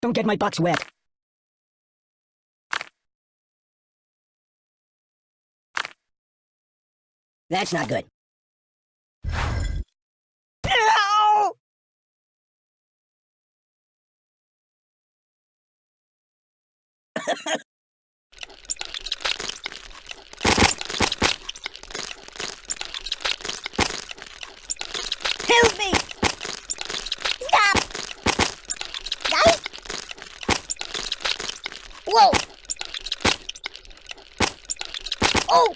Don't get my box wet. That's not good. Ow! Help me! Stop! Right? Whoa! Oh!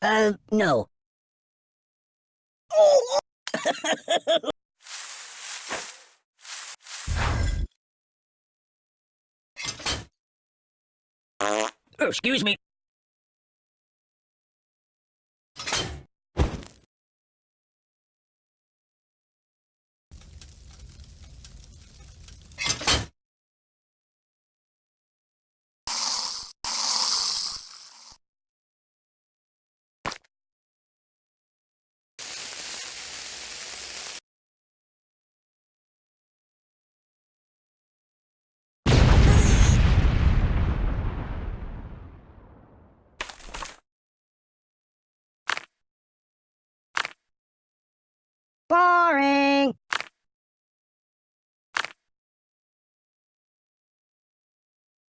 Uh, no. Oh, Oh, excuse me. Boring.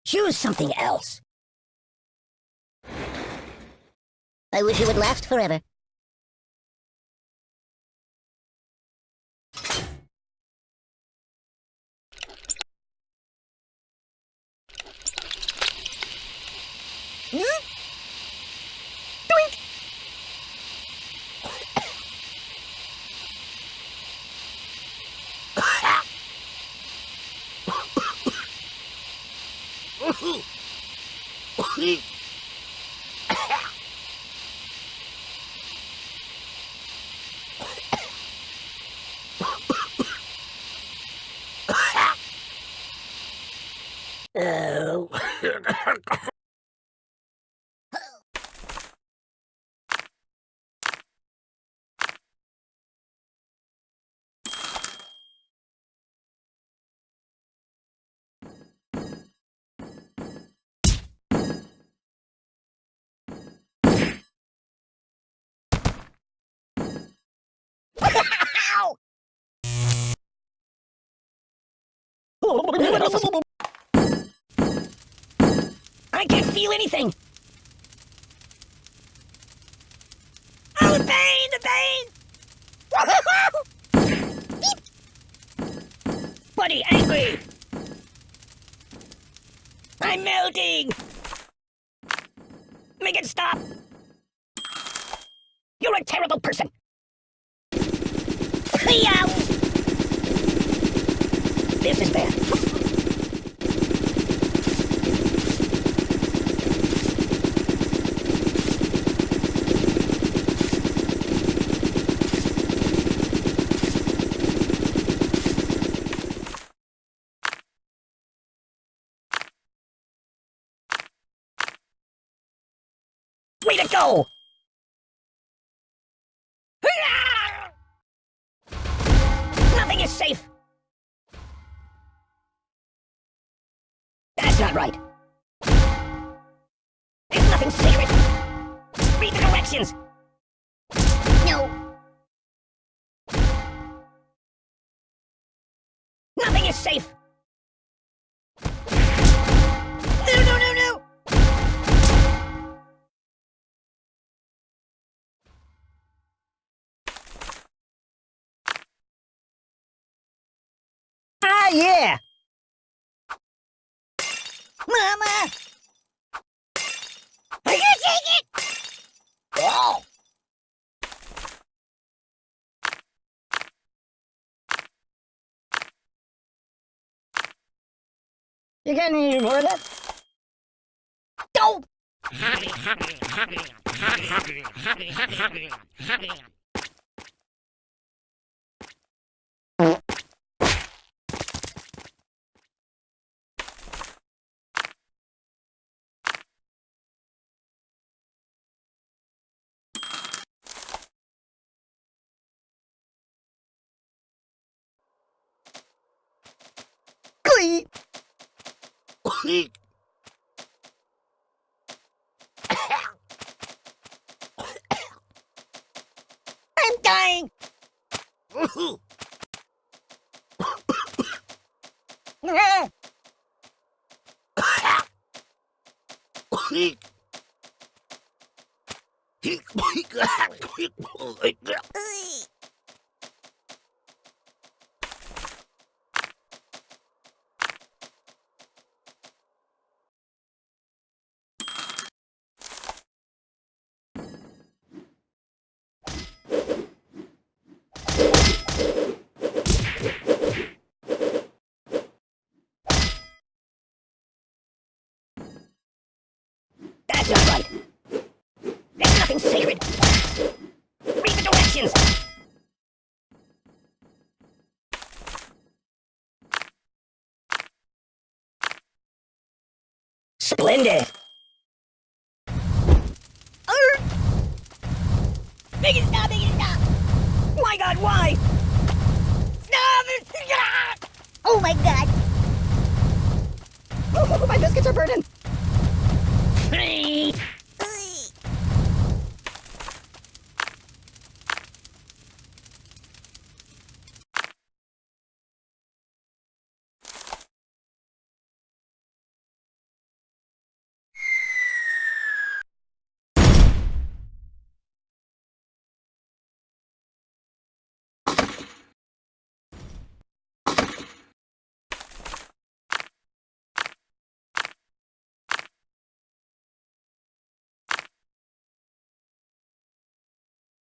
Choose something else. I wish it would last forever. Oh. I can't feel anything. Oh, the pain, the pain! Buddy, angry! I'm melting! Make it stop! You're a terrible person! Yow! This is bad. Way to go! Nothing is safe! Not right. There's nothing sacred! Read the directions! No! Nothing is safe! No, no, no, no! Ah, yeah! Mama! Are you take it? Oh! You got any more of that? Don't! I'm dying. Hãy subscribe cho kênh Ghiền Mì Gõ Để không bỏ lỡ những video hấp dẫn Nothing sacred. Read the directions. Splendid. Make it stop, make it stop. My God, why? Stop. Oh my god. Oh, my biscuits are burning.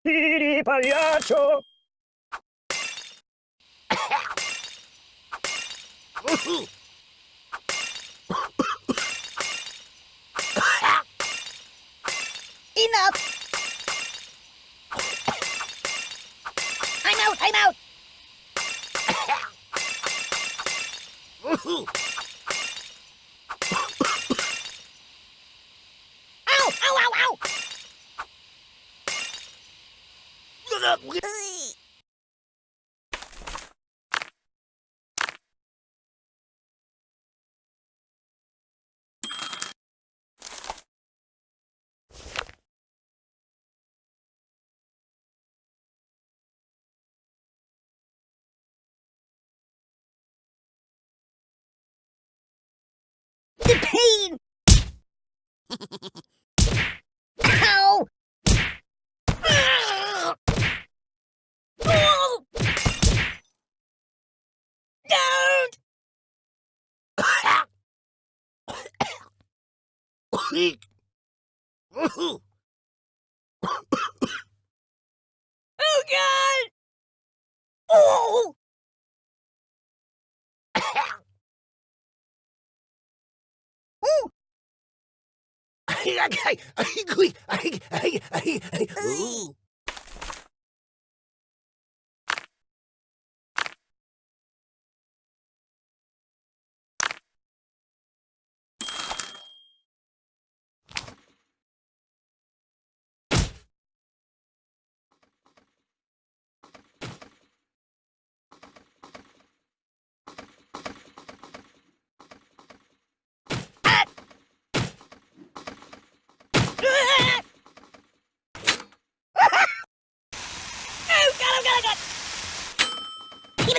Piri pagliaccio. Enough. I'm out, I'm out. Ow, ow, ow, ow. Ugh. The pain! Ah! Oh! Oh god! Oh! Ooh. Ah! oh god, oh god, oh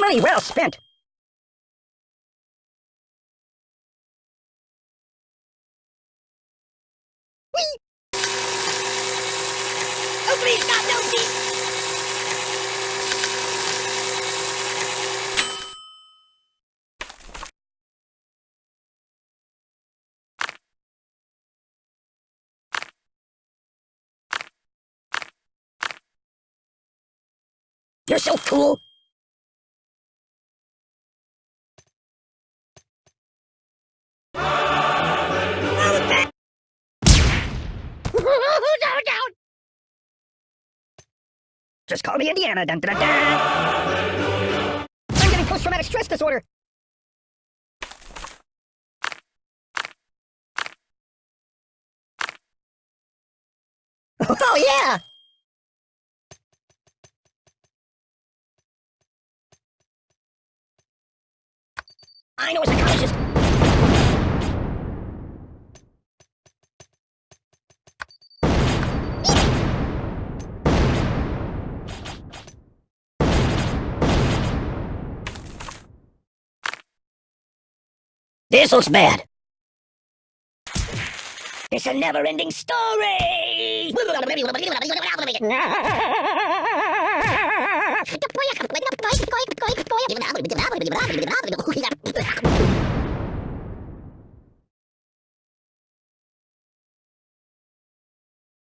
Money well spent. Oh please, stop, no, please! You're so cool. Just call me Indiana. Dun, dun, dun. I'm getting post-traumatic stress disorder. Oh, yeah! I know a psychologist. This looks bad. It's a never-ending story! koi koi koi